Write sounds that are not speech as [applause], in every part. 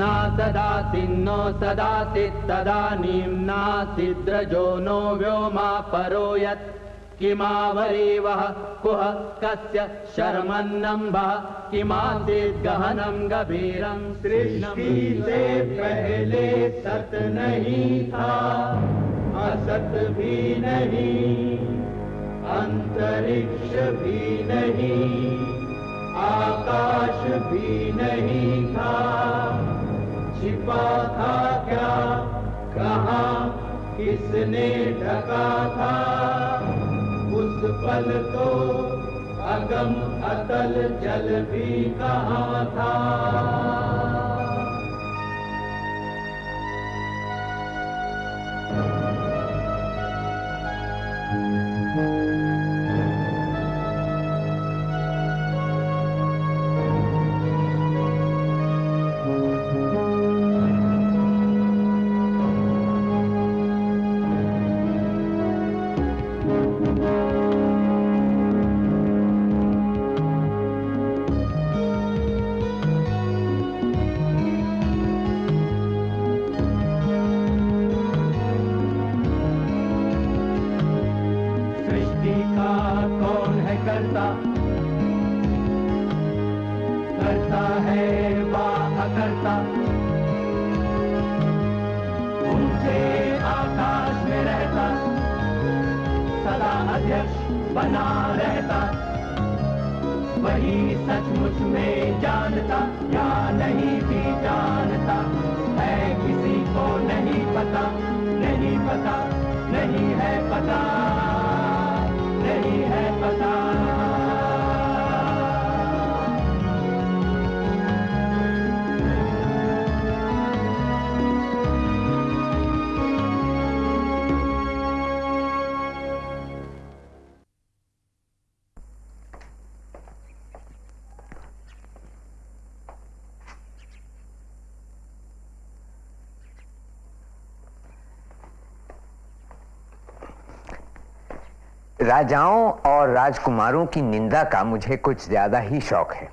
ना सदासिन्नो सदासित् तदानीं नासिद्रजो नो व्योमा परो यत् किमावरीवः कुह कस्य शर्मन्नम्भः किमासीत् गहनं गभीरं सृष्टि से पहले सत नहीं था। असत भी नहीं, अंतरिक्ष भी नहीं, आकाश भी नहीं था। छिपा था क्या? कहा, किसने ढका था? उस पल तो अगम अतल जल भी कहा था? करता। करता है वा अकर्ता ऊँचे आकाश में रहता। सदा अध्यक्ष बना रहता। वही सचमुच में जानता, या नहीं भी जानता। है किसी को नहीं पता नहीं पता, नहीं है पता। राजाओं और राजकुमारों की निंदा का मुझे कुछ ज़्यादा ही शौक है।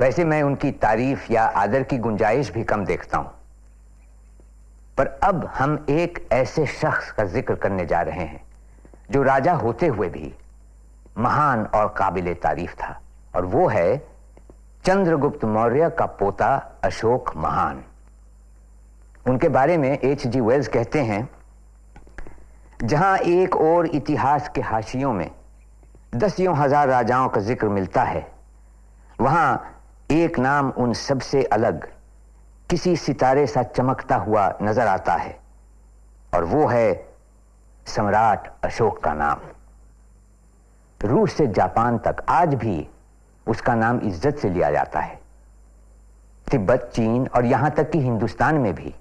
वैसे मैं उनकी तारीफ़ या आदर की गुंजाइश भी कम देखता हूँ। पर अब हम एक ऐसे शख्स का ज़िक्र करने जा रहे हैं, जो राजा होते हुए भी महान और काबिल तारीफ़ था, और वो है चंद्रगुप्त मौर्य का पोता अशोक महान। उनके बारे में एच जी वेल्स कहते हैं जहाँ एक और इतिहास के हाशियों में दसियों हज़ार राजाओं का ज़िक्र मिलता है, वहाँ एक नाम उन सबसे अलग, किसी सितारे सा चमकता हुआ नज़र आता है, और वो है सम्राट अशोक का नाम। रूस से जापान तक आज भी उसका नाम इज़्ज़त से लिया जाता है। तिब्बत, चीन और यहाँ तक कि हिंदुस्तान में भी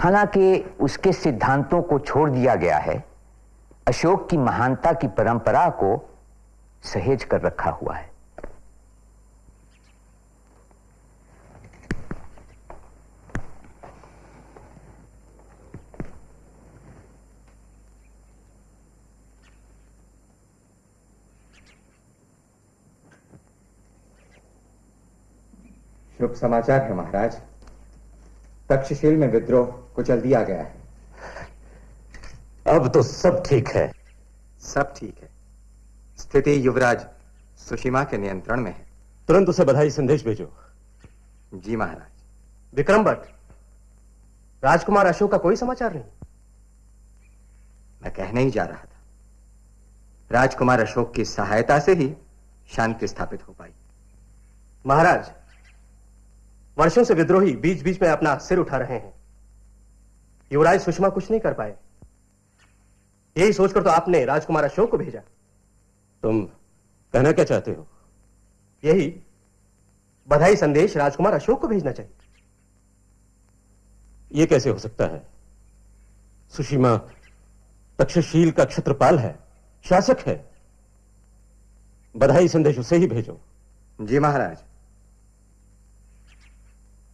हालाँकि उसके सिद्धांतों को छोड़ दिया गया है, अशोक की महानता की परंपरा को सहेज कर रखा हुआ है। शुभ समाचार है महाराज। तक्षशिल में विद्रोह कुचल दिया गया है। अब तो सब ठीक है। सब ठीक है। स्थिति युवराज सुषिमा के नियंत्रण में है। तुरंत उसे बधाई संदेश भेजो। जी महाराज। विक्रम भट्ट राजकुमार अशोक का कोई समाचार नहीं? मैं कहने ही जा रहा था। राजकुमार अशोक की सहायता से ही शांति स्थापित हो पाई। महाराज वर्षों से विद्रोही बीच बीच में अपना सिर उठा रहे हैं। युवराज सुषमा कुछ नहीं कर पाए। यही सोचकर तो आपने राजकुमार अशोक को भेजा। तुम कहना क्या चाहते हो? यही बधाई संदेश राजकुमार अशोक को भेजना चाहिए। यह कैसे हो सकता है? सुषिमा तक्षशील का क्षत्रपाल है शासक है। बधाई संदेश उसे ही भेजो। जी महाराज।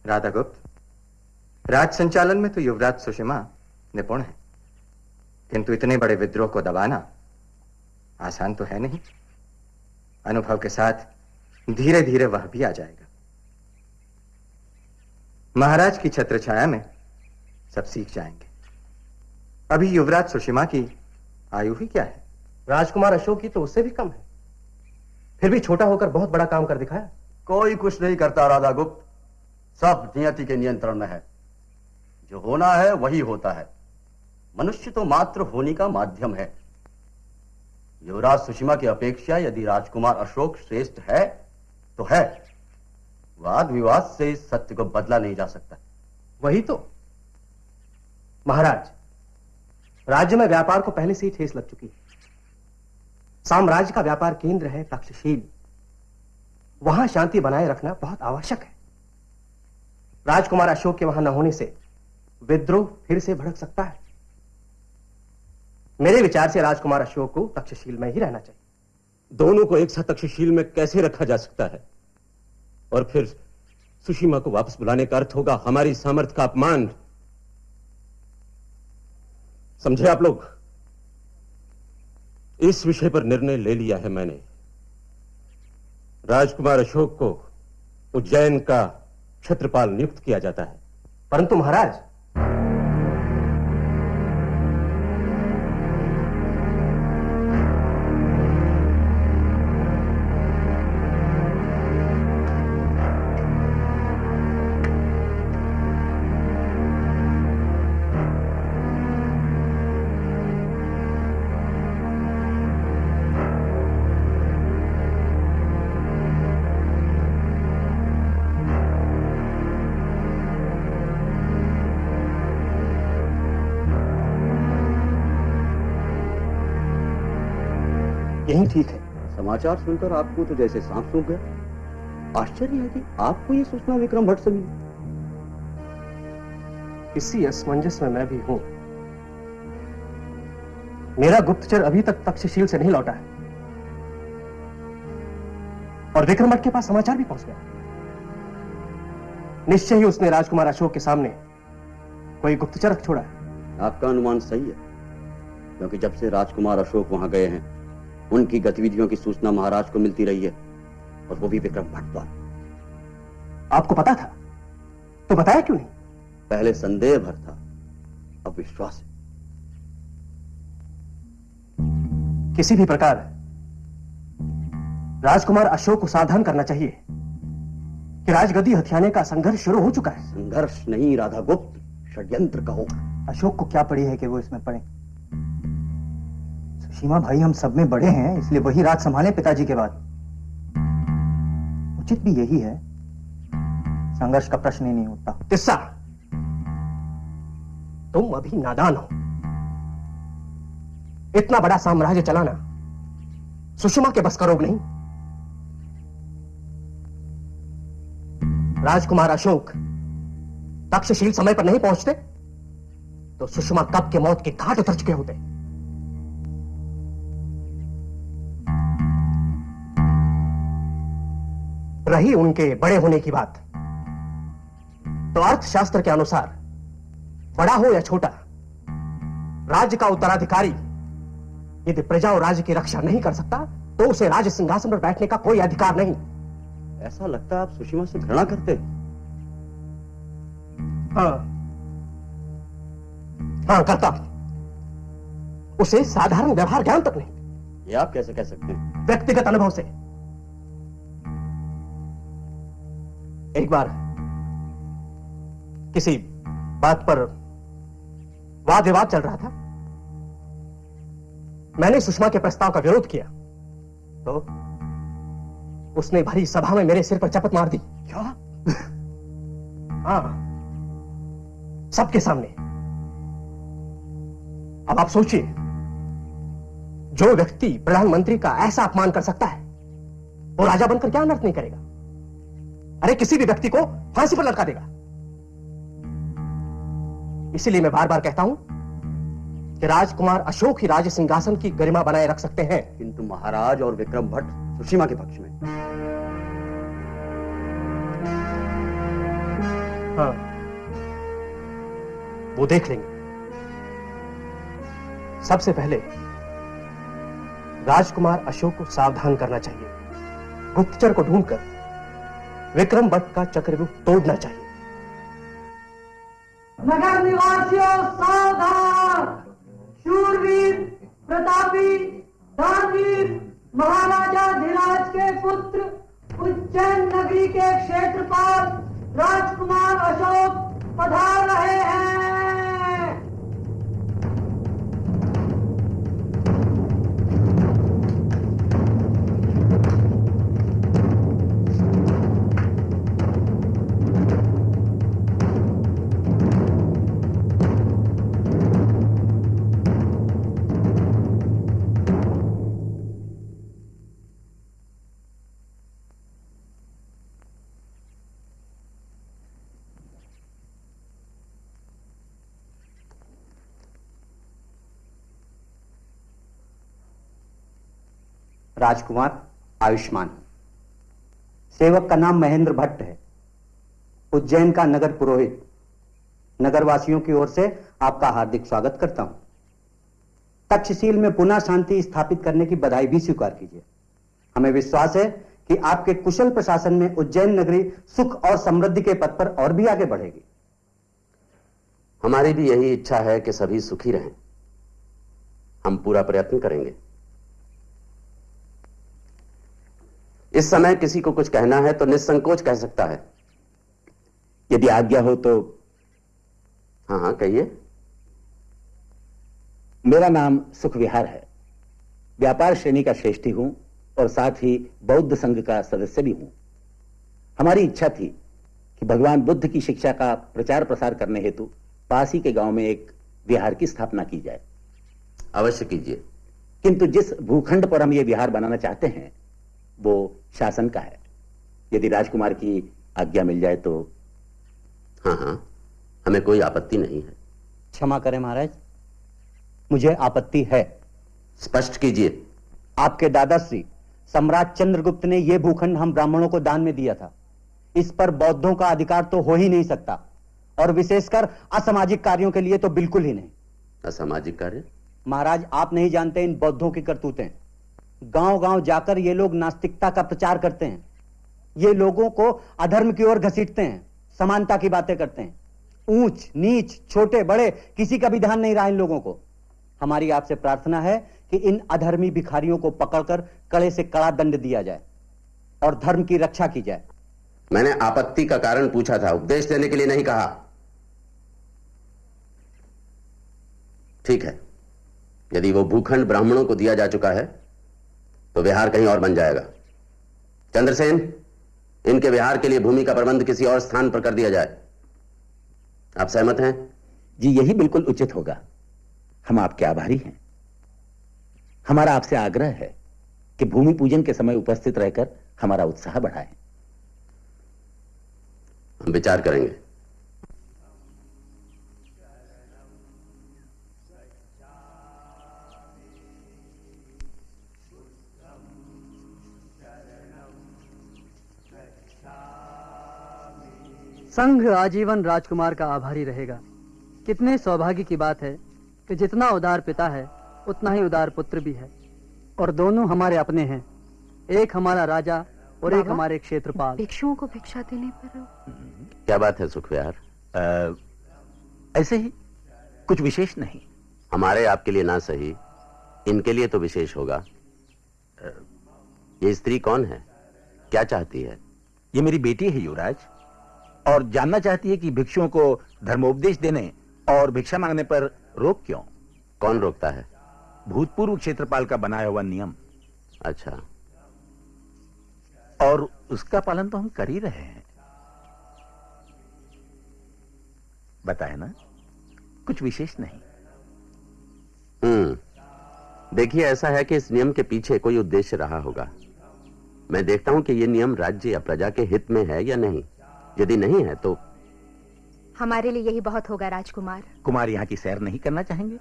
राधा गुप्त राज संचालन में तो युवराज सुषमा निपुण है। किंतु इतने बड़े विद्रोह को दबाना आसान तो है नहीं। अनुभव के साथ धीरे धीरे वह भी आ जाएगा। महाराज की छत्र छाया में सब सीख जाएँगे। अभी युवराज सुषिमा की आयु ही क्या है? राजकुमार अशोक की तो उससे भी कम है। फिर भी छोटा होकर बहुत बड़ा काम कर दिखाया। कोई कुछ नहीं करता राधा गुप्त। सब नियति के नियंत्रण में है। जो होना है वही होता है। मनुष्य तो मात्र होने का माध्यम है। युवराज सुषमा की अपेक्षा यदि राजकुमार अशोक श्रेष्ठ है तो है। वाद विवाद से इस सत्य को बदला नहीं जा सकता। वही तो। महाराज, राज्य में व्यापार को पहले से ही ठेस लग चुकी है। साम्राज्य का व्यापार केंद्र है, तक्षशील। वहाँ शांति बनाए रखना बहुत आवश्यक है। राजकुमार अशोक के वहाँ न होने से विद्रोह फिर से भड़क सकता है। मेरे विचार से राजकुमार अशोक को तक्षशील में ही रहना चाहिए। दोनों को एक साथ तक्षशील में कैसे रखा जा सकता है? और फिर सुशीमा को वापस बुलाने का अर्थ होगा हमारी सामर्थ्य का अपमान। समझे आप लोग? इस विषय पर निर्णय ले लिया है मैंने। राजकुमार अशोक को उज्जैन का छत्रपाल नियुक्त किया जाता है। परंतु महाराज यही ठीक है। समाचार सुनकर आपको तो जैसे सांप सूख गया। आश्चर्य है कि आपको ये सूचना विक्रम भट्ट से मिली। इसी असमंजस में मैं भी हूँ। मेरा गुप्तचर अभी तक तक्षशील से नहीं लौटा है। और विक्रम भट्ट के पास समाचार भी पहुँच गया। निश्चय ही उसने राजकुमार अशोक के सामने कोई गुप्तचर रख छोड़ा है। आपका अनुमान सही है क्योंकि जब से राजकुमार अशोक वहाँ गए हैं उनकी गतिविधियों की सूचना महाराज को मिलती रही है और वो भी विक्रम भट्ट द्वारा आपको पता था? तो बताया क्यों नहीं? पहले संदेह भर था अब विश्वास है। किसी भी प्रकार राजकुमार अशोक को सावधान करना चाहिए कि राजगद्दी हथियाने का संघर्ष शुरू हो चुका है। संघर्ष नहीं राधा गुप्त षड्यंत्र कहो। अशोक को क्या पड़ी है कि वो इसमें पड़े? सुशीमा भाई हम सब में बड़े हैं, इसलिए वही राज संभाले पिताजी के बाद। उचित भी यही है, संघर्ष का प्रश्न ही नहीं उठता। तिस्सा, तुम अभी नादान हो। इतना बड़ा साम्राज्य चलाना, सुषमा के बस का रोग नहीं। राजकुमार अशोक तक्षशील समय पर नहीं पहुँचते तो सुषमा कब के मौत के घाट उतर चुके होते? रही उनके बड़े होने की बात। तो अर्थशास्त्र के अनुसार बड़ा हो या छोटा राज्य का उत्तराधिकारी यदि प्रजा और राज्य की रक्षा नहीं कर सकता तो उसे राज सिंहासन पर बैठने का कोई अधिकार नहीं। ऐसा लगता है आप सुषमा से घृणा करते हाँ। हाँ। करता उसे साधारण व्यवहार ज्ञान तक नहीं। ये आप कैसे कह सकते हैं? व्यक्तिगत अनुभव से। एक बार किसी बात पर वाद विवाद चल रहा था। मैंने सुषमा के प्रस्ताव का विरोध किया। तो उसने भरी सभा में मेरे सिर पर चपत मार दी। क्या? [laughs] हाँ। सबके सामने। अब आप सोचिए जो व्यक्ति प्रधानमंत्री का ऐसा अपमान कर सकता है वो राजा बनकर क्या अनर्थ नहीं करेगा? अरे किसी भी व्यक्ति को फांसी पर लटका देगा। इसीलिए मैं बार बार कहता हूँ कि राजकुमार अशोक ही राज सिंहासन की गरिमा बनाए रख सकते हैं। किंतु महाराज और विक्रम भट्ट सुषिमा के पक्ष में। हाँ। वो देख लेंगे। सबसे पहले राजकुमार अशोक को सावधान करना चाहिए। गुप्तचर को ढूंढकर विक्रम भट्ट का चक्रव्यूह तोड़ना चाहिए। नगर निवासियों, सावधान। शूरवीर, प्रतापी, दानवीर, महाराजा धीराज के पुत्र, उज्जैन नगरी के क्षेत्रपाल, राजकुमार अशोक पधार रहे हैं। राजकुमार आयुष्मान। सेवक का नाम महेंद्र भट्ट है। उज्जैन का नगर पुरोहित। नगरवासियों की ओर से आपका हार्दिक स्वागत करता हूँ। तक्षशील में पुनः शांति स्थापित करने की बधाई भी स्वीकार कीजिए। हमें विश्वास है कि आपके कुशल प्रशासन में उज्जैन नगरी सुख और समृद्धि के पथ पर और भी आगे बढ़ेगी। हमारी भी यही इच्छा है कि सभी सुखी रहें। हम पूरा प्रयत्न करेंगे। इस समय किसी को कुछ कहना है तो निसंकोच कह सकता है। यदि आज्ञा हो तो हाँ हाँ कहिए। मेरा नाम सुख विहार है। व्यापार श्रेणी का श्रेष्ठी हूँ और साथ ही बौद्ध संघ का सदस्य भी हूँ। हमारी इच्छा थी कि भगवान बुद्ध की शिक्षा का प्रचार प्रसार करने हेतु पास ही के गाँव में एक विहार की स्थापना की जाए। अवश्य कीजिए। किंतु जिस भूखंड पर हम ये विहार बनाना चाहते हैं वो शासन का है। यदि राजकुमार की आज्ञा मिल जाए तो हाँ हाँ। हमें कोई आपत्ति नहीं है। क्षमा करें महाराज। मुझे आपत्ति है। स्पष्ट कीजिए। आपके दादाश्री सम्राट चंद्रगुप्त ने यह भूखंड हम ब्राह्मणों को दान में दिया था। इस पर बौद्धों का अधिकार तो हो ही नहीं सकता। और विशेषकर असामाजिक कार्यों के लिए तो बिल्कुल ही नहीं। असामाजिक कार्य? महाराज आप नहीं जानते इन बौद्धों की करतूतें। गाँव गाँव जाकर ये लोग नास्तिकता का प्रचार करते हैं। ये लोगों को अधर्म की ओर घसीटते हैं, समानता की बातें करते हैं। ऊंच, नीच, छोटे, बड़े, किसी का भी ध्यान नहीं रहा इन लोगों को। हमारी आपसे प्रार्थना है कि इन अधर्मी भिखारियों को पकड़कर कड़े से कड़ा दंड दिया जाए और धर्म की रक्षा की जाए। मैंने आपत्ति का कारण पूछा था, उपदेश देने के लिए नहीं कहा। ठीक है, यदि वो भूखंड ब्राह्मणों को दिया जा चुका है तो विहार कहीं और बन जाएगा। चंद्रसेन इनके विहार के लिए भूमि का प्रबंध किसी और स्थान पर कर दिया जाए। आप सहमत हैं? जी यही बिल्कुल उचित होगा। हम आपके आभारी हैं। हमारा आपसे आग्रह है कि भूमि पूजन के समय उपस्थित रहकर हमारा उत्साह बढ़ाएँ। हम विचार करेंगे। संघ आजीवन राजकुमार का आभारी रहेगा। कितने सौभाग्य की बात है कि जितना उदार पिता है उतना ही उदार पुत्र भी है। और दोनों हमारे अपने हैं। एक हमारा राजा और एक? हमारे क्षेत्रपाल। भिक्षुओं को भिक्षा देने पर क्या बात है सुखविहार? ऐसे ही कुछ विशेष नहीं। हमारे आपके लिए ना सही इनके लिए तो विशेष होगा। ये स्त्री कौन है? क्या चाहती है? ये मेरी बेटी है युवराज। और जानना चाहती है कि भिक्षुओं को धर्मोपदेश देने और भिक्षा मांगने पर रोक क्यों? कौन रोकता है? भूतपूर्व क्षेत्रपाल का बनाया हुआ नियम। अच्छा। और उसका पालन तो हम कर ही रहे हैं। बताए ना कुछ विशेष नहीं। हम्म। देखिए ऐसा है कि इस नियम के पीछे कोई उद्देश्य रहा होगा। मैं देखता हूँ कि यह नियम राज्य या प्रजा के हित में है या नहीं। यदि नहीं है तो हमारे लिए यही बहुत होगा राजकुमार। कुमार यहाँ की सैर नहीं करना चाहेंगे।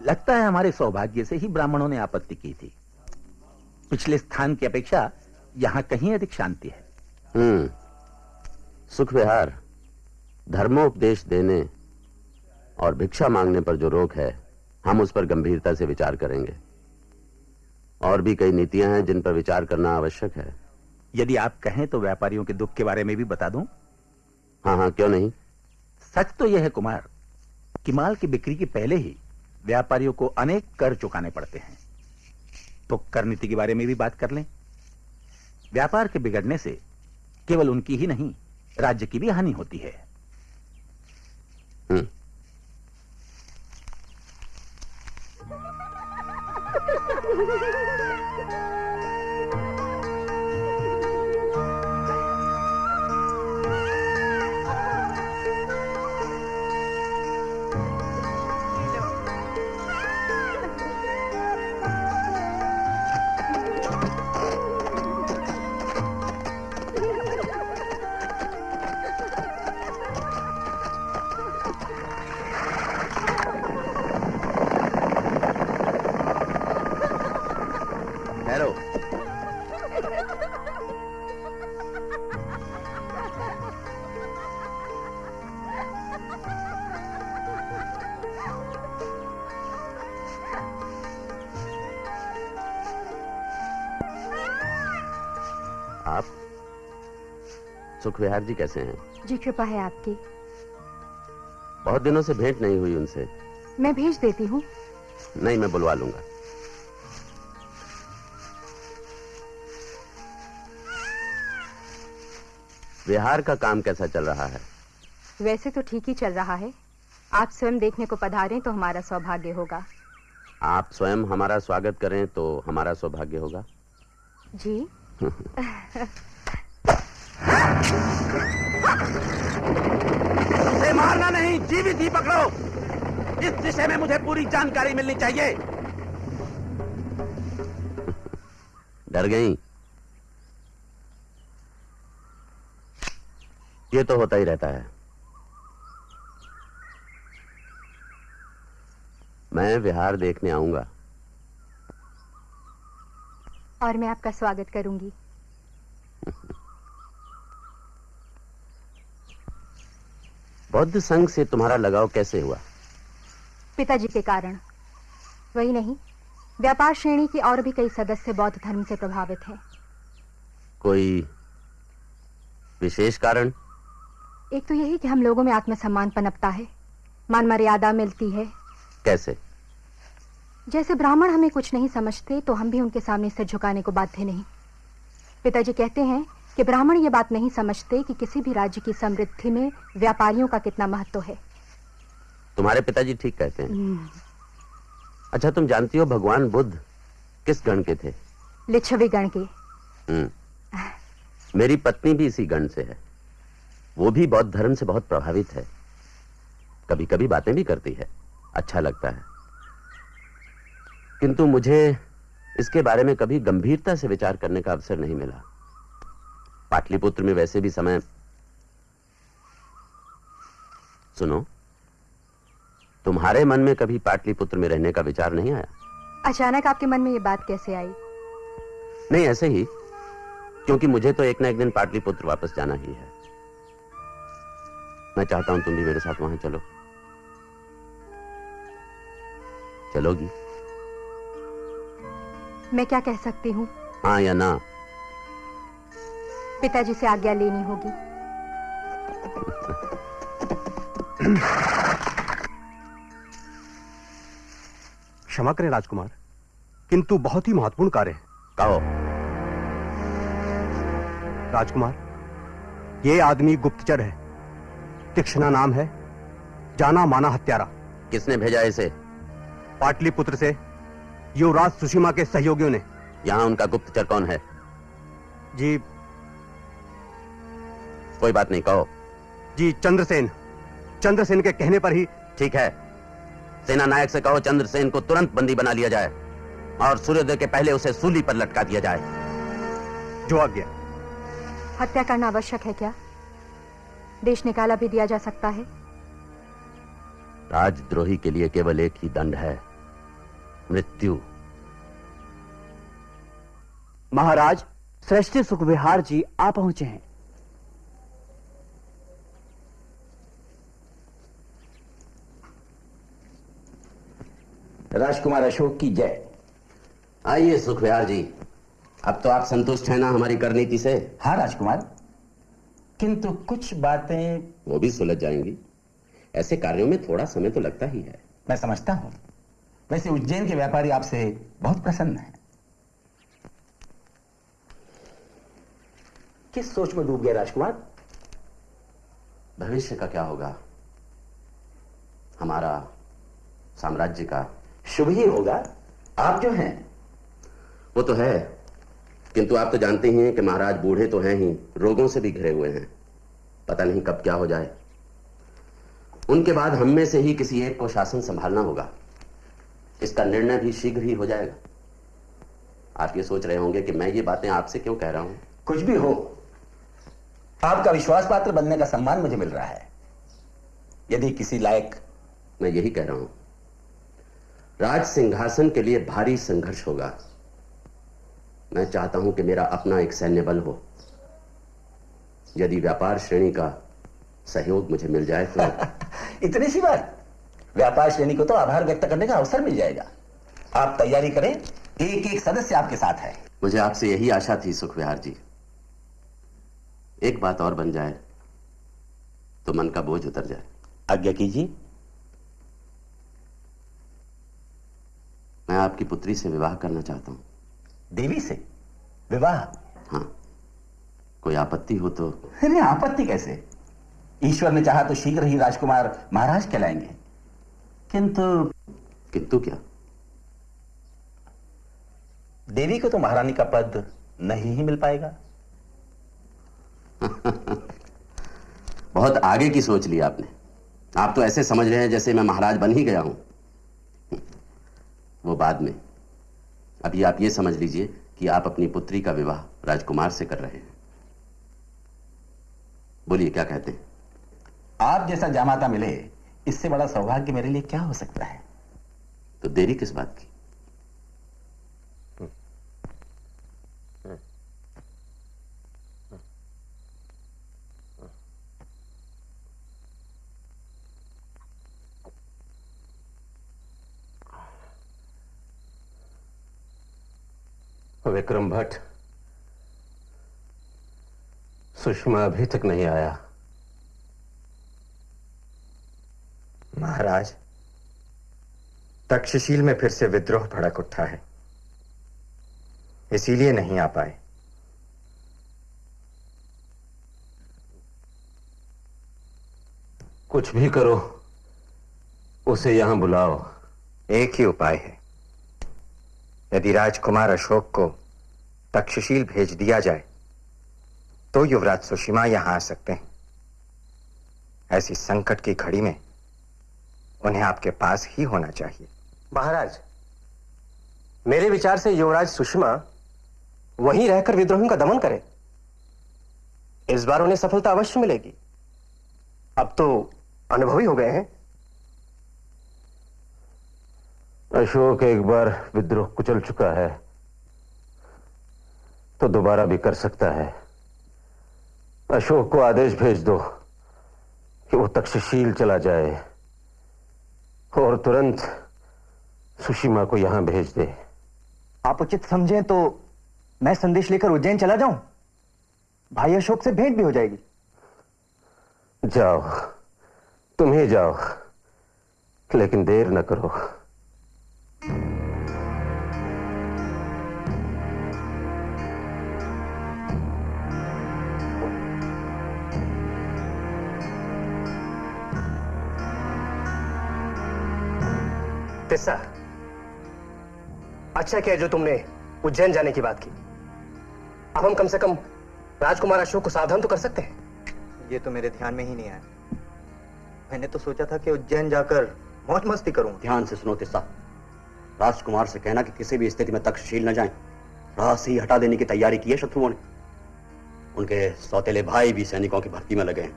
लगता है हमारे सौभाग्य से ही ब्राह्मणों ने आपत्ति की थी। पिछले स्थान की अपेक्षा यहाँ कहीं अधिक शांति है। हम्म सुख विहार धर्मोपदेश देने और भिक्षा मांगने पर जो रोक है हम उस पर गंभीरता से विचार करेंगे। और भी कई नीतियाँ हैं जिन पर विचार करना आवश्यक है। यदि आप कहें तो व्यापारियों के दुख के बारे में भी बता दूँ। हाँ हाँ क्यों नहीं? सच तो यह है कुमार कि माल की बिक्री के पहले ही व्यापारियों को अनेक कर चुकाने पड़ते हैं। तो कर नीति के बारे में भी बात कर लें। व्यापार के बिगड़ने से केवल उनकी ही नहीं राज्य की भी हानि होती है। हम्म। [laughs] सुख विहार जी कैसे हैं? जी कृपा है आपकी। बहुत दिनों से भेंट नहीं हुई उनसे। मैं भेज देती हूँ। नहीं मैं बुलवा लूँगा। विहार का काम कैसा चल रहा है? वैसे तो ठीक ही चल रहा है। आप स्वयं देखने को पधारें तो हमारा सौभाग्य होगा। आप स्वयं हमारा स्वागत करें तो हमारा सौभाग्य होगा। जी। [laughs] [laughs] जीवित ही पकड़ो। इस विषय में मुझे पूरी जानकारी मिलनी चाहिए। डर गई? ये तो होता ही रहता है। मैं विहार देखने आऊँगा। और मैं आपका स्वागत करूँगी। बौद्ध संघ से तुम्हारा लगाव कैसे हुआ? पिताजी के कारण। वही नहीं व्यापार श्रेणी के और भी कई सदस्य बौद्ध धर्म से प्रभावित हैं। कोई विशेष कारण? एक तो यही कि हम लोगों में आत्मसम्मान पनपता है मान मर्यादा मिलती है। कैसे? जैसे ब्राह्मण हमें कुछ नहीं समझते तो हम भी उनके सामने सिर झुकाने को बाध्य नहीं। पिताजी कहते हैं कि ब्राह्मण ये बात नहीं समझते कि किसी भी राज्य की समृद्धि में व्यापारियों का कितना महत्व है। तुम्हारे पिताजी ठीक कहते हैं। अच्छा तुम जानती हो भगवान बुद्ध किस गण के थे? लिच्छवी गण के। हम्म। मेरी पत्नी भी इसी गण से है। वो भी बौद्ध धर्म से बहुत प्रभावित है। कभी कभी बातें भी करती है। अच्छा लगता है। किंतु मुझे इसके बारे में कभी गंभीरता से विचार करने का अवसर नहीं मिला। पाटलिपुत्र में वैसे भी समय सुनो। तुम्हारे मन में कभी पाटलिपुत्र में रहने का विचार नहीं आया? अचानक आपके मन में ये बात कैसे आई? नहीं ऐसे ही। क्योंकि मुझे तो एक ना एक दिन पाटलिपुत्र वापस जाना ही है। मैं चाहता हूँ तुम भी मेरे साथ वहाँ चलो। चलोगी? मैं क्या कह सकती हूँ? हाँ या ना? पिताजी से आज्ञा लेनी होगी। क्षमा करें राजकुमार किंतु बहुत ही महत्वपूर्ण कार्य है। कहो। राजकुमार ये आदमी गुप्तचर है। तीक्षणा नाम है जाना माना हत्यारा। किसने भेजा इसे? पाटलिपुत्र से युवराज सुषिमा के सहयोगियों ने। यहाँ उनका गुप्तचर कौन है? जी कोई बात नहीं कहो। जी चंद्रसेन। चंद्रसेन के कहने पर ही ठीक है। सेना नायक से कहो चंद्रसेन को तुरंत बंदी बना लिया जाए और सूर्योदय के पहले उसे सूली पर लटका दिया जाए। जो आज्ञा। हत्या करना आवश्यक है क्या? देश निकाला भी दिया जा सकता है? राजद्रोही के लिए केवल एक ही दंड है। मृत्यु। महाराज श्रेष्ठ सुखविहार जी आ पहुँचे हैं। राजकुमार अशोक की जय। आइए सुखविहार जी। अब तो आप संतुष्ट हैं ना हमारी करनीति से? हाँ राजकुमार। किंतु कुछ बातें वो भी सुलझ जाएँगी। ऐसे कार्यों में थोड़ा समय तो लगता ही है। मैं समझता हूँ। वैसे उज्जैन के व्यापारी आपसे बहुत प्रसन्न हैं। किस सोच में डूब गए राजकुमार? भविष्य का क्या होगा? हमारा साम्राज्य का शुभ ही होगा। आप जो हैं। वो तो है किंतु आप तो जानते ही हैं कि महाराज बूढ़े तो हैं ही रोगों से भी घिरे हुए हैं। पता नहीं कब क्या हो जाए। उनके बाद हम में से ही किसी एक को शासन संभालना होगा। इसका निर्णय भी शीघ्र ही हो जाएगा। आप ये सोच रहे होंगे कि मैं ये बातें आपसे क्यों कह रहा हूँ? कुछ भी हो आपका विश्वास पात्र बनने का सम्मान मुझे मिल रहा है। यदि किसी लायक मैं यही कह रहा हूँ। राज सिंहासन के लिए भारी संघर्ष होगा। मैं चाहता हूँ कि मेरा अपना एक सैन्य बल हो। यदि व्यापार श्रेणी का सहयोग मुझे मिल जाए तो [laughs] इतनी सी बात? व्यापार श्रेणी को तो आभार व्यक्त करने का अवसर मिल जाएगा। आप तैयारी करें एक एक सदस्य आपके साथ है। मुझे आपसे यही आशा थी सुखविहार जी। एक बात और बन जाए तो मन का बोझ उतर जाए। आज्ञा कीजिए। मैं आपकी पुत्री से विवाह करना चाहता हूँ। देवी से? विवाह? हाँ। कोई आपत्ति हो तो नहीं आपत्ति कैसे? ईश्वर ने चाहा तो शीघ्र ही राजकुमार महाराज कहलाएँगे। किंतु किंतु क्या? देवी को तो महारानी का पद नहीं ही मिल पाएगा। [laughs] बहुत आगे की सोच ली आपने। आप तो ऐसे समझ रहे हैं जैसे मैं महाराज बन ही गया हूँ। वो बाद में। अभी आप ये समझ लीजिए कि आप अपनी पुत्री का विवाह राजकुमार से कर रहे हैं। बोलिए क्या कहते हैं? आप जैसा जामाता मिले इससे बड़ा सौभाग्य मेरे लिए क्या हो सकता है? तो देरी किस बात की? विक्रम भट्ट सुषमा अभी तक नहीं आया। महाराज तक्षशील में फिर से विद्रोह भड़क उठा है। इसीलिए नहीं आ पाए। कुछ भी करो उसे यहाँ बुलाओ। एक ही उपाय है। यदि राजकुमार अशोक को तक्षशील भेज दिया जाए। तो युवराज सुषिमा यहाँ आ सकते हैं। ऐसी संकट की घड़ी में उन्हें आपके पास ही होना चाहिए। महाराज मेरे विचार से युवराज सुषमा वहीं रहकर विद्रोहियों का दमन करे। इस बार उन्हें सफलता अवश्य मिलेगी। अब तो अनुभवी हो गए हैं। अशोक एक बार विद्रोह कुचल चुका है। तो दोबारा भी कर सकता है। अशोक को आदेश भेज दो कि वो तक्षशील चला जाए और तुरंत सुषिमा को यहाँ भेज दे। आप उचित समझें तो मैं संदेश लेकर उज्जैन चला जाऊँ? भाई अशोक से भेंट भी हो जाएगी। जाओ तुम ही जाओ लेकिन देर न करो। तिस्सा अच्छा क्या जो तुमने उज्जैन जाने की बात की। अब हम कम से कम राजकुमार अशोक को सावधान तो कर सकते हैं। ये तो मेरे ध्यान में ही नहीं आया। मैंने तो सोचा था कि उज्जैन जाकर मौज मस्ती करूँ। ध्यान से सुनो तिस्सा राजकुमार से कहना कि किसी भी स्थिति में तक्षशील न जाएँ। राह से ही हटा देने की तैयारी की है शत्रुओं ने। उनके सौतेले भाई भी सैनिकों की भर्ती में लगे हैं।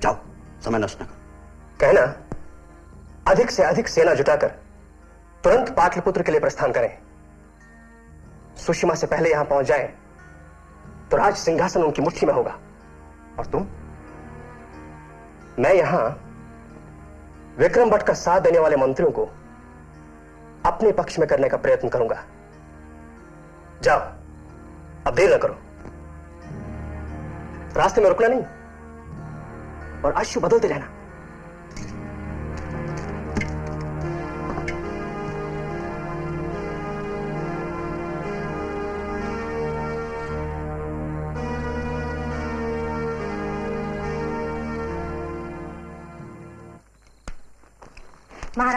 जाओ समय नष्ट न करो। कहना अधिक से अधिक सेना जुटाकर तुरंत पाटलिपुत्र के लिए प्रस्थान करें। सुषमा से पहले यहाँ पहुँच जाए तो राज सिंहासन उनकी मुट्ठी में होगा। और तुम? मैं यहाँ विक्रम भट्ट का साथ देने वाले मंत्रियों को अपने पक्ष में करने का प्रयत्न करूँगा। जाओ, अब देर न करो। रास्ते में रुकना नहीं, और अश्व बदलते रहना।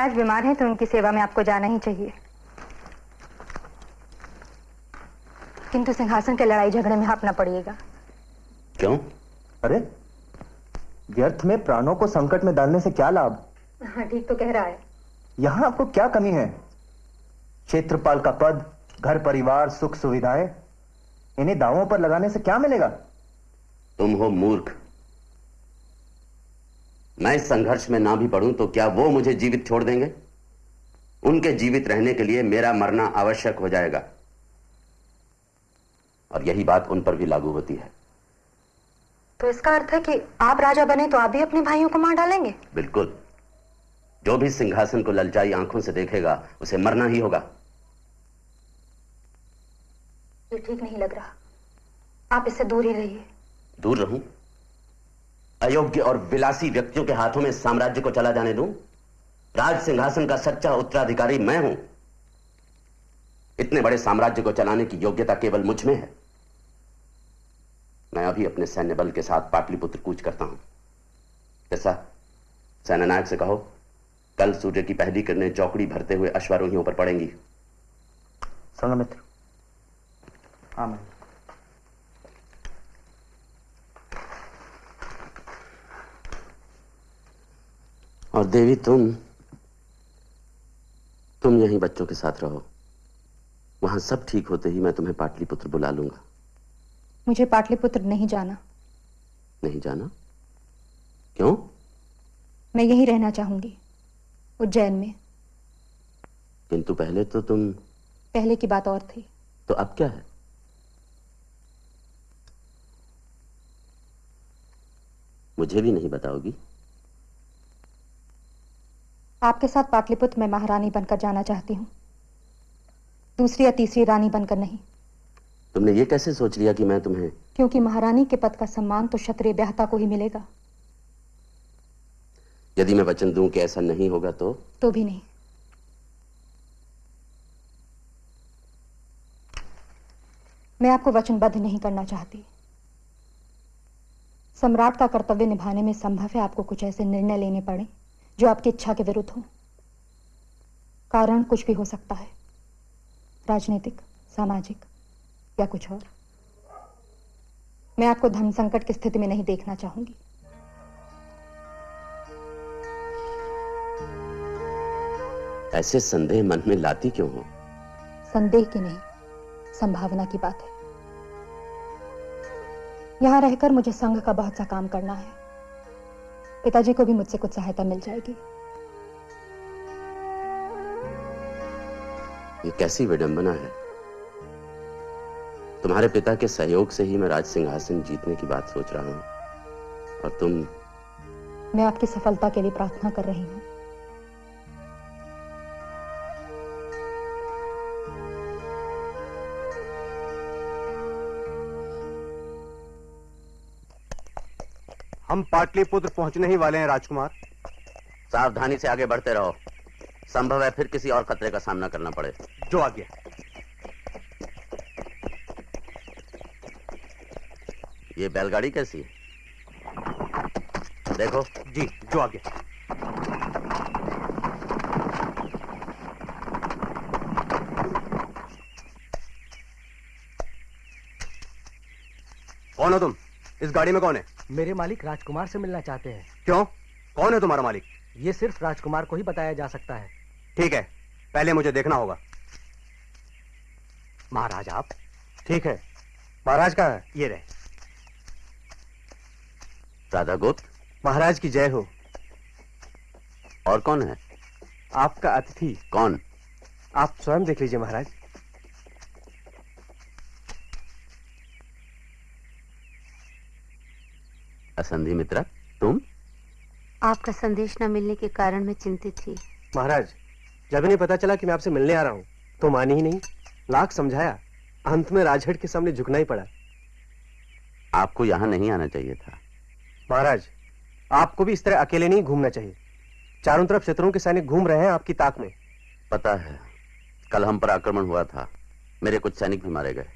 महाराज बीमार हैं तो उनकी सेवा में आपको जाना ही चाहिए। किंतु सिंहासन के लड़ाई झगड़े में आप न पड़िएगा। क्यों? अरे व्यर्थ में प्राणों को संकट में डालने से क्या लाभ? हाँ ठीक तो कह रहा है। यहाँ आपको क्या कमी है? क्षेत्रपाल का पद घर परिवार सुख सुविधाएँ इन्हें दावों पर लगाने से क्या मिलेगा? तुम हो मूर्ख। मैं इस संघर्ष में ना भी पढ़ूं तो क्या वो मुझे जीवित छोड़ देंगे? उनके जीवित रहने के लिए मेरा मरना आवश्यक हो जाएगा। और यही बात उन पर भी लागू होती है। तो इसका अर्थ है कि आप राजा बने तो आप भी अपने भाइयों को मार डालेंगे? बिल्कुल। जो भी सिंहासन को ललचाई आँखों से देखेगा उसे मरना ही होगा। ये ठीक नहीं लग रहा। आप इससे दूर ही रहिए। दूर रहूँ? अयोग्य और विलासी व्यक्तियों के हाथों में साम्राज्य को चला जाने दूँ? राज सिंहासन का सच्चा उत्तराधिकारी मैं हूँ। इतने बड़े साम्राज्य को चलाने की योग्यता केवल मुझमें है। मैं अभी अपने सैन्य बल के साथ पाटलिपुत्र कूच करता हूँ। कैसा सेनानायक से कहो, कल सूर्य की पहली किरणें चौकड़ी भरते हुए अश्वारोहियों पर पड़ेंगी। संगमित्र। आमेन। और देवी तुम तुम यहीं बच्चों के साथ रहो। वहाँ सब ठीक होते ही मैं तुम्हें पाटलिपुत्र बुला लूँगा। मुझे पाटलिपुत्र नहीं जाना। नहीं जाना? क्यों? मैं यहीं रहना चाहूँगी उज्जैन में। किंतु पहले तो तुम पहले की बात और थी। तो अब क्या है? मुझे भी नहीं बताओगी। आपके साथ पाटलिपुत्र में महारानी बनकर जाना चाहती हूँ। दूसरी या तीसरी रानी बनकर नहीं। तुमने ये कैसे सोच लिया कि मैं तुम्हें क्योंकि महारानी के पद का सम्मान तो क्षत्रिय ब्याहता को ही मिलेगा। यदि मैं वचन दूँ कि ऐसा नहीं होगा तो? तो भी नहीं। मैं आपको वचनबद्ध नहीं करना चाहती। सम्राट का कर्तव्य निभाने में संभव है आपको कुछ ऐसे निर्णय लेने पड़े। जो आपकी इच्छा के विरुद्ध हो। कारण कुछ भी हो सकता है। राजनीतिक सामाजिक या कुछ और। मैं आपको धन संकट की स्थिति में नहीं देखना चाहूँगी। ऐसे संदेह मन में लाती क्यों हो? संदेह की नहीं संभावना की बात है। यहाँ रहकर मुझे संघ का बहुत सा काम करना है। पिताजी को भी मुझसे कुछ सहायता मिल जाएगी। ये कैसी विडंबना है? तुम्हारे पिता के सहयोग से ही मैं राज सिंहासन जीतने की बात सोच रहा हूँ। और तुम मैं आपकी सफलता के लिए प्रार्थना कर रही हूँ। हम पाटलिपुत्र पहुँचने ही वाले हैं राजकुमार। सावधानी से आगे बढ़ते रहो। संभव है फिर किसी और खतरे का सामना करना पड़े। जो आ गया ये बैलगाड़ी कैसी? है देखो। जी जो आ गया कौन हो तुम? इस गाड़ी में कौन है? मेरे मालिक राजकुमार से मिलना चाहते हैं। क्यों? कौन है तुम्हारा मालिक? ये सिर्फ़ राजकुमार को ही बताया जा सकता है। ठीक है पहले मुझे देखना होगा। महाराज आप? ठीक है। महाराज कहाँ है? ये रहे। राधा गुप्त महाराज की जय हो। और कौन है? आपका अतिथि। कौन? आप स्वयं देख लीजिए महाराज। असंधि मित्रा तुम? आपका संदेश न मिलने के कारण मैं चिंतित थी। महाराज जब इन्हें पता चला कि मैं आपसे मिलने आ रहा हूँ तो मानी ही नहीं। लाख समझाया अंत में राजहट के सामने झुकना ही पड़ा। आपको यहाँ नहीं आना चाहिए था। महाराज आपको भी इस तरह अकेले नहीं घूमना चाहिए। चारों तरफ़ शत्रुओं के सैनिक घूम रहे हैं आपकी ताक में। पता है कल हम पर आक्रमण हुआ था। मेरे कुछ सैनिक भी मारे गए।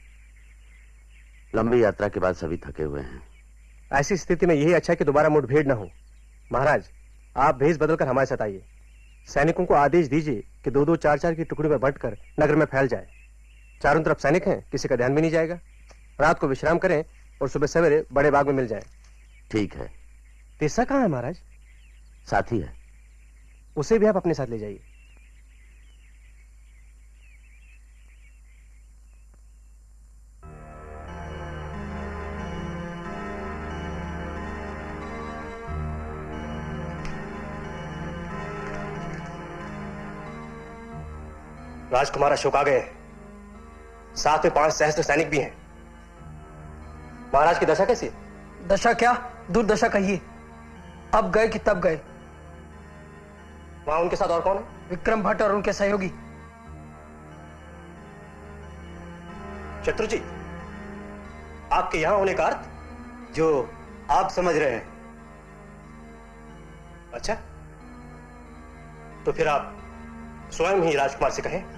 लंबी यात्रा के बाद सभी थके हुए हैं। ऐसी स्थिति में यही अच्छा है कि दोबारा मुठभेड़ न हो। महाराज आप भेष बदलकर हमारे साथ आइए। सैनिकों को आदेश दीजिए कि दो दो चार चार की टुकड़ी में बंटकर नगर में फैल जाए। चारों तरफ़ सैनिक हैं किसी का ध्यान भी नहीं जाएगा। रात को विश्राम करें और सुबह सवेरे बड़े बाग में मिल जाए। ठीक है। तीसरा कहाँ है महाराज? साथी है। उसे भी आप अपने साथ ले जाइए। राजकुमार अशोक आ गए साथ में पाँच सहस्त्र सैनिक भी हैं। महाराज की दशा कैसी दशा क्या? दुर्दशा कहिए अब गए कि तब गए? वहाँ उनके साथ और कौन है? विक्रम भट्ट और उनके सहयोगी। शत्रुजी आपके यहाँ होने का अर्थ जो आप समझ रहे हैं। अच्छा तो फिर आप स्वयं ही राजकुमार से कहें।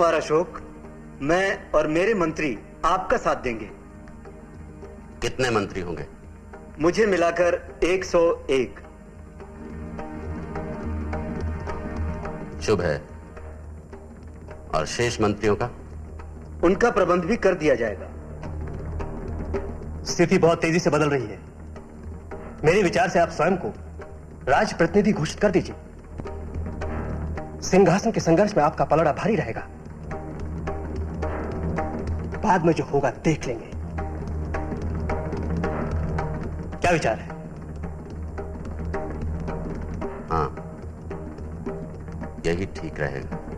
राजकुमार अशोक मैं और मेरे मंत्री आपका साथ देंगे। कितने मंत्री होंगे? मुझे मिलाकर 101 शुभ है। और शेष मंत्रियों का? उनका प्रबंध भी कर दिया जाएगा। स्थिति बहुत तेज़ी से बदल रही है। मेरे विचार से आप स्वयं को राज प्रतिनिधि घोषित कर दीजिए। सिंहासन के संघर्ष में आपका पलड़ा भारी रहेगा। बाद में जो होगा देख लेंगे। क्या विचार है? हाँ। यही ठीक रहेगा।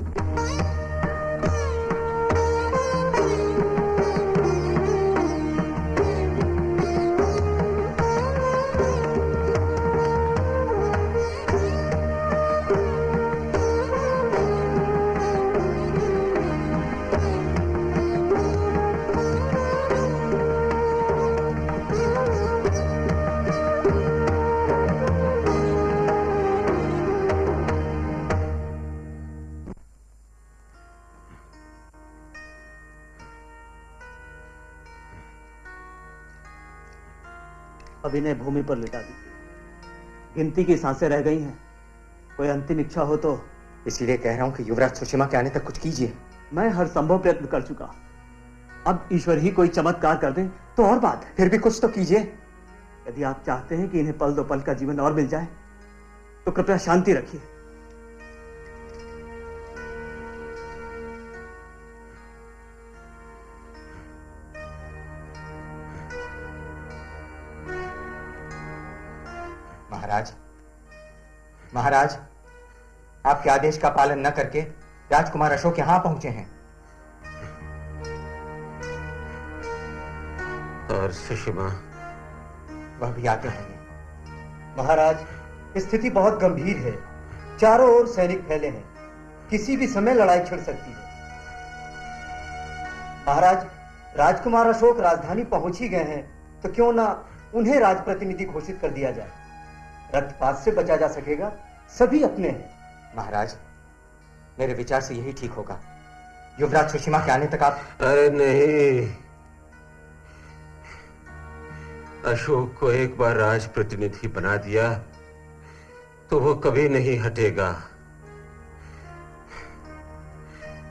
इन्हें भूमि पर लिटा दी। गिनती की साँसें रह गई हैं। कोई अंतिम इच्छा हो तो। इसीलिए कह रहा हूँ कि युवराज सुषमा के आने तक कुछ कीजिए। मैं हर संभव प्रयत्न कर चुका। अब ईश्वर ही कोई चमत्कार कर दे तो और बात। फिर भी कुछ तो कीजिए। यदि आप चाहते हैं कि इन्हें पल दो पल का जीवन और मिल जाए तो कृपया शांति रखिए। महाराज आपके आदेश का पालन न करके राजकुमार अशोक यहाँ पहुँचे हैं। और सुषमा। वह भी आते होंगे महाराज स्थिति बहुत गंभीर है। चारों ओर सैनिक फैले हैं। किसी भी समय लड़ाई छिड़ सकती है। महाराज राजकुमार अशोक राजधानी पहुँच ही गए हैं तो क्यों ना उन्हें राजप्रतिनिधि घोषित कर दिया जाए? रक्तपात से बचा जा सकेगा। सभी अपने हैं। महाराज मेरे विचार से यही ठीक होगा। युवराज सुषमा के आने तक आप अरे नहीं। अशोक को एक बार राज प्रतिनिधि बना दिया तो वो कभी नहीं हटेगा।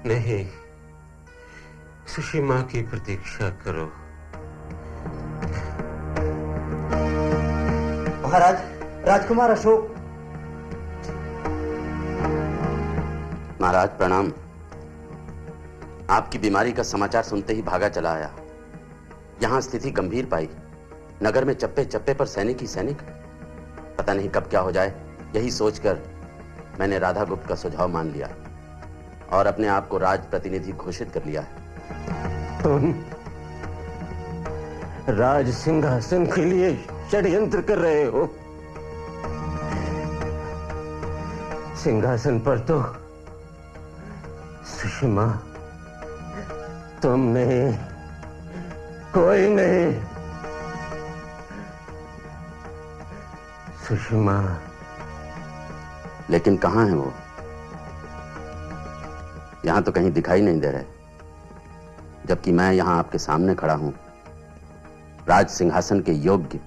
नहीं सुषमा की प्रतीक्षा करो। महाराज राजकुमार अशोक। महाराज प्रणाम। आपकी बीमारी का समाचार सुनते ही भागा चला आया। यहाँ स्थिति गंभीर पाई। नगर में चप्पे चप्पे पर सैनिक ही सैनिक। पता नहीं कब क्या हो जाए यही सोचकर मैंने राधा गुप्त का सुझाव मान लिया और अपने आप को राज प्रतिनिधि घोषित कर लिया है। तुम राज सिंहासन के लिए षड्यंत्र कर रहे हो। सिंहासन पर तो सुषमा तुम नहीं कोई नहीं। सुषमा। लेकिन कहाँ है वो? यहाँ तो कहीं दिखाई नहीं दे रहे। जबकि मैं यहाँ आपके सामने खड़ा हूँ। राज सिंहासन के योग्य।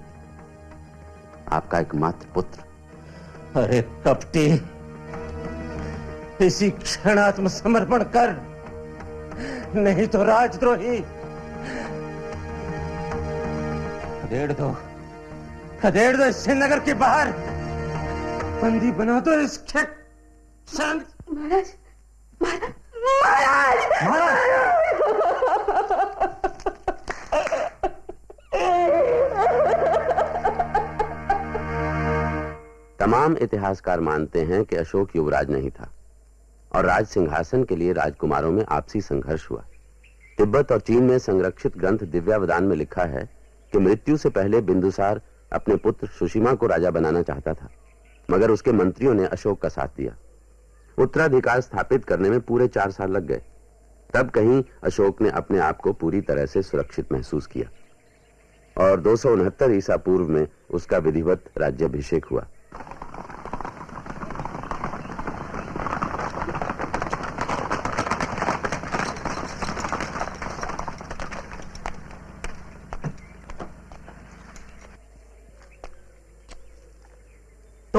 आपका एकमात्र पुत्र। अरे कपटी इसी क्षण आत्मसमर्पण कर। नहीं तो राजद्रोही। खदेड़ दो। खदेड़ दो इससे नगर के बाहर। बंदी बना दो इसके शांत। महाराज महाराज तमाम इतिहासकार मानते हैं कि अशोक युवराज नहीं था। और राज सिंहासन के लिए राजकुमारों में आपसी संघर्ष हुआ। तिब्बत और चीन में संरक्षित ग्रंथ दिव्यावदान में लिखा है कि मृत्यु से पहले बिंदुसार अपने पुत्र सुषिमा को राजा बनाना चाहता था, मगर उसके मंत्रियों ने अशोक का साथ दिया। उत्तराधिकार स्थापित करने में पूरे चार साल लग गए। तब कहीं अशोक ने अपने आप को पूरी तरह से सुरक्षित महसूस किया। और दो ईसा पूर्व में उसका विधिवत राज्याभिषेक हुआ।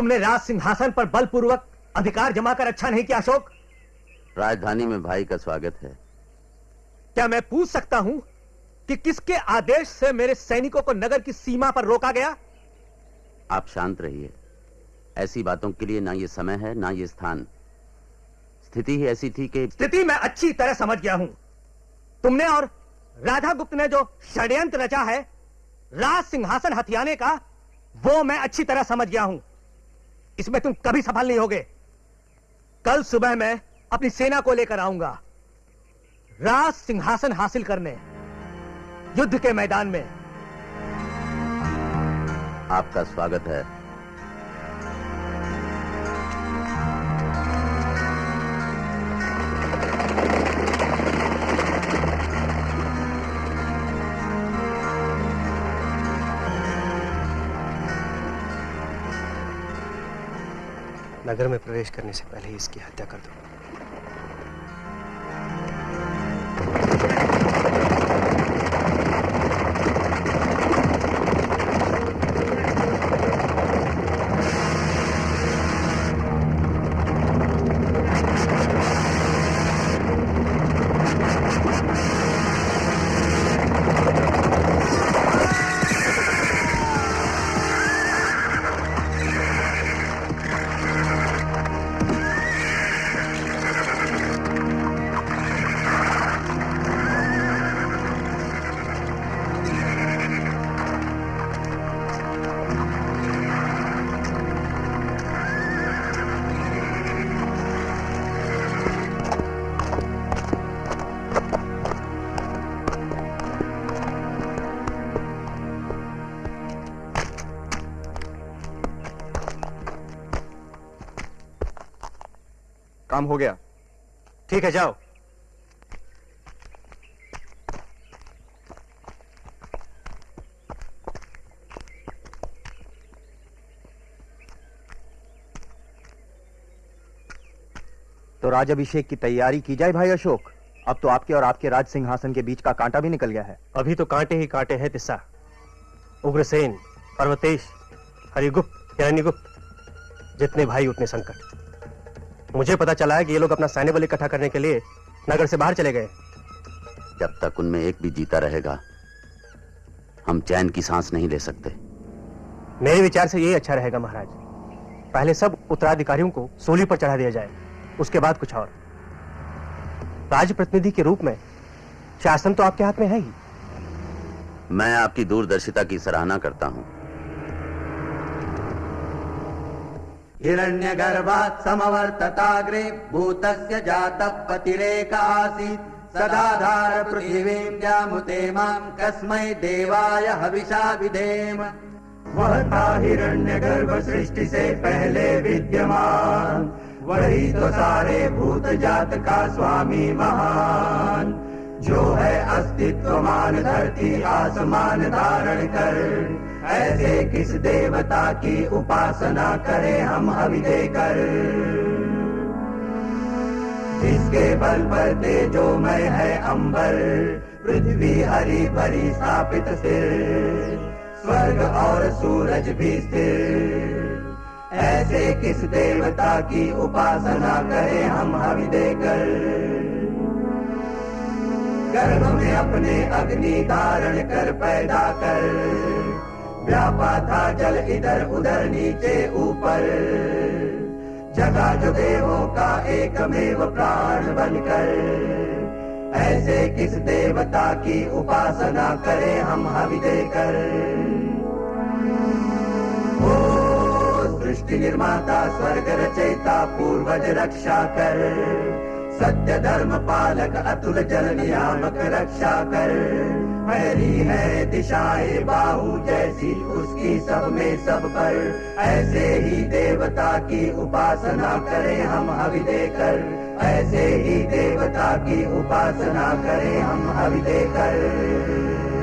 तुमने राज सिंहासन पर बलपूर्वक अधिकार जमा कर अच्छा नहीं किया अशोक। राजधानी में भाई का स्वागत है। क्या मैं पूछ सकता हूँ कि किसके आदेश से मेरे सैनिकों को नगर की सीमा पर रोका गया? आप शांत रहिए। ऐसी बातों के लिए ना ये समय है ना ये स्थान। स्थिति ही ऐसी थी कि स्थिति मैं अच्छी तरह समझ गया हूँ। तुमने और राधा गुप्त ने जो षड्यंत्र रचा है राज सिंहासन हथियाने का वो मैं अच्छी तरह समझ गया हूँ। इसमें तुम कभी सफल नहीं होगे। कल सुबह मैं अपनी सेना को लेकर आऊँगा। राज सिंहासन हासिल करने, युद्ध के मैदान में। आपका स्वागत है। नगर में प्रवेश करने से पहले ही इसकी हत्या कर दो। काम हो गया। ठीक है, जाओ। तो राज अभिषेक की तैयारी की जाए भाई अशोक। अब तो आपके और आपके राज सिंहासन के बीच का कांटा भी निकल गया है। अभी तो कांटे ही कांटे हैं तिस्सा उग्रसेन, पर्वतेश, हरिगुप्त हिरण्यगुप्त जितने भाई उतने संकट। मुझे पता चला है कि ये लोग अपना सैन्य बल इकट्ठा करने के लिए नगर से बाहर चले गए। जब तक उनमें एक भी जीता रहेगा हम चैन की सांस नहीं ले सकते। मेरे विचार से यही अच्छा रहेगा महाराज। पहले सब उत्तराधिकारियों को सोली पर चढ़ा दिया जाए उसके बाद कुछ और। राज प्रतिनिधि के रूप में शासन तो आपके हाथ में है ही। मैं आपकी दूरदर्शिता की सराहना करता हूँ। हिरण्यगर्भात् समवर्तताग्रे भूतस्य जातः पतिरेक आसीत्। सदाधार पृथिवीं जामुते माँ कस्मै देवाय हविषा विधेम। वह था हिरण्यगर्भ सृष्टि से पहले विद्यमान। वही तो सारे भूत जात का स्वामी महान। जो है अस्तित्व मान धरती आसमान धारण कर। ऐसे किस देवता की उपासना करें हम अभी देकर? जिसके बल पर तेजोमय है अंबर, पृथ्वी हरी भरी स्थापित सिर। स्वर्ग और सूरज भी स्थिर। ऐसे किस देवता की उपासना करें हम हवि देकर? गर्भ में अपने अग्नि धारण कर, पैदा कर। व्यापा था जल इधर उधर नीचे ऊपर। जगा जो देवों का एकमेव प्राण बनकर। ऐसे किस देवता की उपासना करें हम हवि देकर? ओ सृष्टि निर्माता, स्वर्ग रचयिता, पूर्वज रक्षा कर। सत्य धर्म पालक अतुल जल नियामक रक्षा कर। हरी है दिशाए बाहु, जैसी उसकी सब में सब पर। ऐसे ही देवता की उपासना करें हम हवि देकर। ऐसे ही देवता की उपासना करें हम हवि देकर।